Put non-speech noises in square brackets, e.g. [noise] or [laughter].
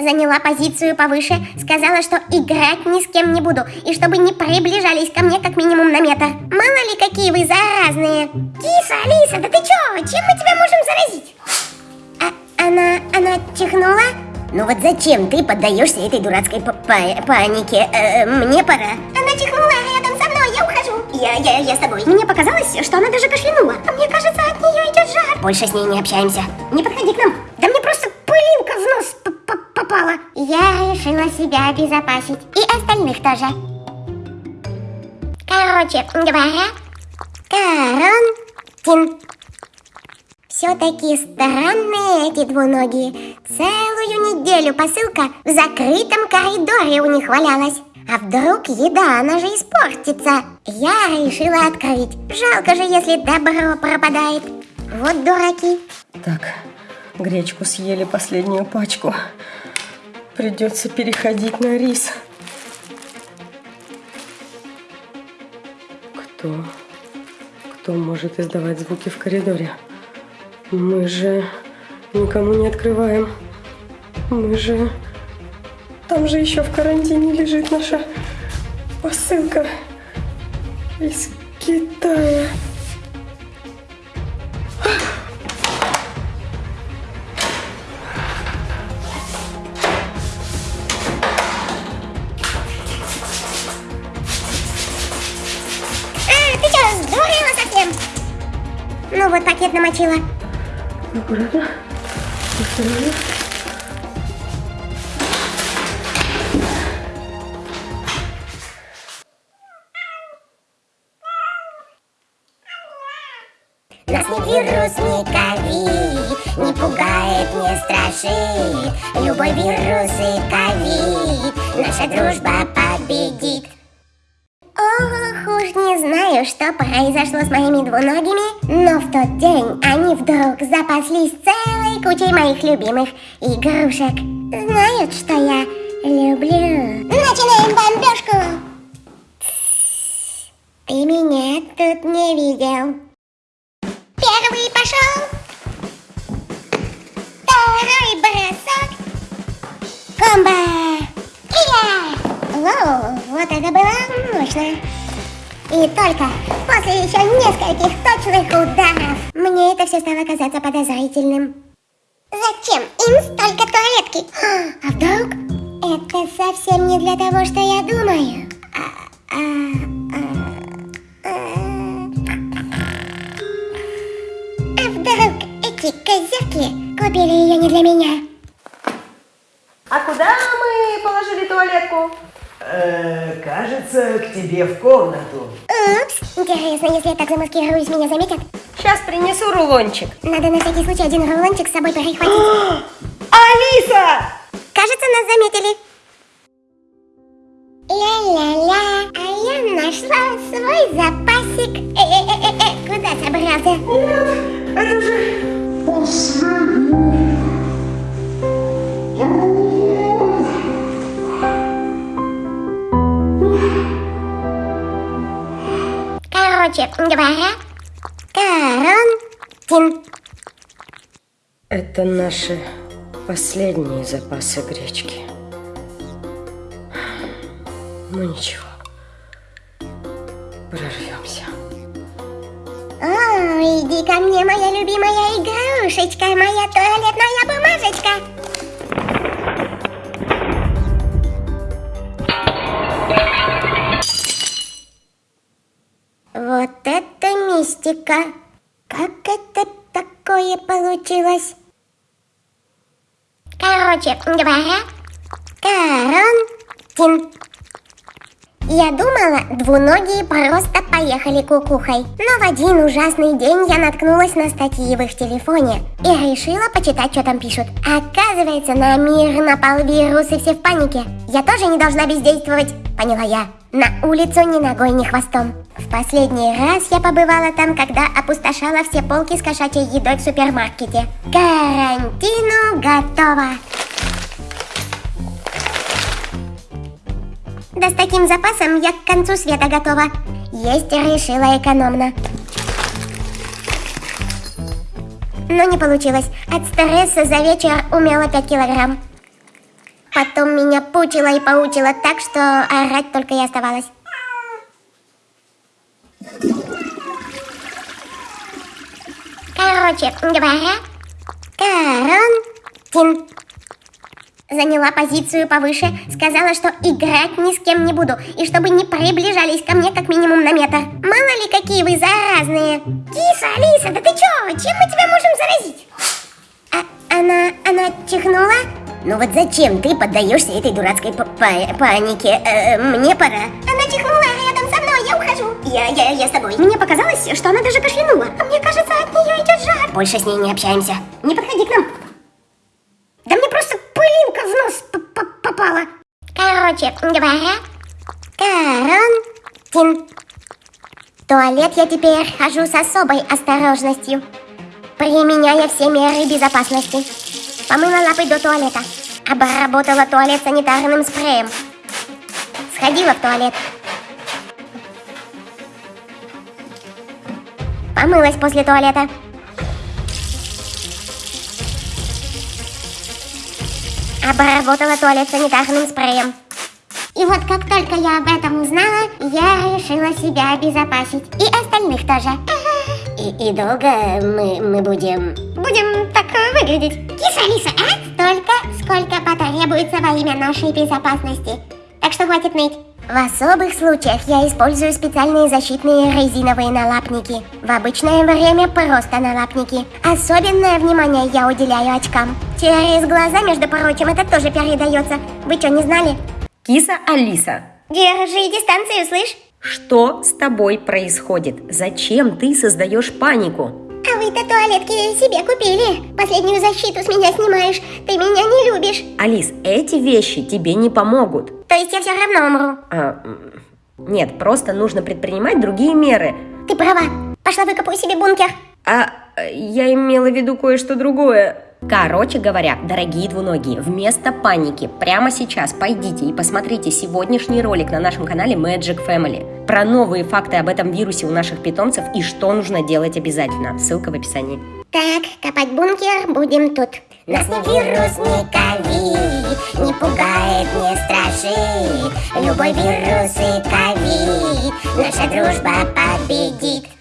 Заняла позицию повыше, сказала, что играть ни с кем не буду, и чтобы не приближались ко мне как минимум на метр. Мало ли какие вы заразные. Киса, Алиса, да ты чё? Чем мы тебя можем заразить? А она, она чихнула? Ну вот зачем ты поддаешься этой дурацкой па па панике? Э, мне пора. Она чихнула рядом со мной, я ухожу. Я, я, я с тобой. Мне показалось, что она даже кашлянула. А мне кажется, от нее идет жар. Больше с ней не общаемся. Не подходи к нам. Да мне просто пылинка в нос попала. Я решила себя обезопасить. И остальных тоже. Короче говоря, карантин. Все-таки странные эти двуногие. Целую неделю посылка в закрытом коридоре у них валялась. А вдруг еда, она же испортится. Я решила открыть. Жалко же, если добро пропадает. Вот дураки. Так, гречку съели последнюю пачку. Придется переходить на рис. Кто? Кто может издавать звуки в коридоре? Мы же никому не открываем. Мы же... Там же еще в карантине лежит наша посылка из Китая. Намочила. Аккуратно. Осторожно. Нас ни вирус, ни ковид Не пугает, не страшит Любой вирус и ковид Наша дружба победит уж не знаю, что произошло с моими двуногими, но в тот день они вдруг запаслись целой кучей моих любимых игрушек. Знают, что я люблю. Начинаем бомбежку! Ты меня тут не видел. Первый пошел. Второй бросок. Комбо! И Воу, вот это было мощно. И только после еще нескольких точных ударов мне это все стало казаться подозрительным. Зачем им столько туалетки? А вдруг это совсем не для того, что я думаю? А, а, а, а вдруг эти козявки купили ее не для меня? А куда мы положили туалетку? Э, кажется, к тебе в комнату. Упс, интересно, если я так замаскируюсь, меня заметят? Сейчас принесу рулончик. Надо на всякий случай один рулончик с собой перехватить. [gasps] Алиса! Кажется, нас заметили. Ля-ля-ля, а я нашла свой запасик. Э-э-э-э, куда собрался? Короче говоря, карантин. Это наши последние запасы гречки. Ну ничего, прорвемся. О, иди ко мне, моя любимая игрушечка, моя туалетная бумажечка. Мистика! Как это такое получилось? Короче говоря, карантин. Я думала, двуногие просто поехали кукухой. Но в один ужасный день я наткнулась на статьи в их телефоне и решила почитать, что там пишут. Оказывается, на мир напал вирус и все в панике. Я тоже не должна бездействовать, поняла я. На улицу ни ногой, ни хвостом. В последний раз я побывала там, когда опустошала все полки с кошачьей едой в супермаркете. Карантину готово! Да с таким запасом я к концу света готова. Есть решила экономно. Но не получилось. От стресса за вечер умела 5 килограмм. Потом меня пучила и поучила так, что орать только и оставалось. Короче говоря, карантин. Заняла позицию повыше, сказала, что играть ни с кем не буду, и чтобы не приближались ко мне как минимум на метр. Мало ли какие вы заразные. Киса, Алиса, да ты чё? Чем мы тебя можем заразить? А, она, она чихнула? Ну вот зачем ты поддаешься этой дурацкой па- па- панике? Э, мне пора. Она чихнула рядом со мной, я ухожу. Я, я, я с тобой. Мне показалось, что она даже кашлянула. А мне кажется, от нее идет жар. Больше с ней не общаемся. Не подходи к нам. Да мне просто пылинка в нос п- п- попала. Короче говоря, карантин. В туалет я теперь хожу с особой осторожностью, применяя все меры безопасности. Помыла лапы до туалета, обработала туалет санитарным спреем. Сходила в туалет. Помылась после туалета. Обработала туалет санитарным спреем. И вот как только я об этом узнала, я решила себя обезопасить. И остальных тоже. И, и долго мы, мы будем... Будем так выглядеть. Киса, Алиса, а? Столько, сколько потребуется во имя нашей безопасности. Так что хватит ныть. В особых случаях я использую специальные защитные резиновые налапники. В обычное время просто налапники. Особенное внимание я уделяю очкам. Через глаза, между прочим, это тоже передается. Вы что, не знали? Киса Алиса, Держи дистанцию, слышь? что с тобой происходит? Зачем ты создаешь панику? А вы-то туалетки себе купили. Последнюю защиту с меня снимаешь. Ты меня не любишь. Алис, эти вещи тебе не помогут. То есть я все равно умру. А, нет, просто нужно предпринимать другие меры. Ты права. Пошла выкопаю себе бункер. А я имела в виду кое-что другое. Короче говоря, дорогие двуногие, вместо паники прямо сейчас пойдите и посмотрите сегодняшний ролик на нашем канале Magic Family про новые факты об этом вирусе у наших питомцев и что нужно делать обязательно. Ссылка в описании. Так, копать бункер будем тут. Нас ни вирус, ни ковид Не пугает, не страшит Любой вирус и ковид Наша дружба победит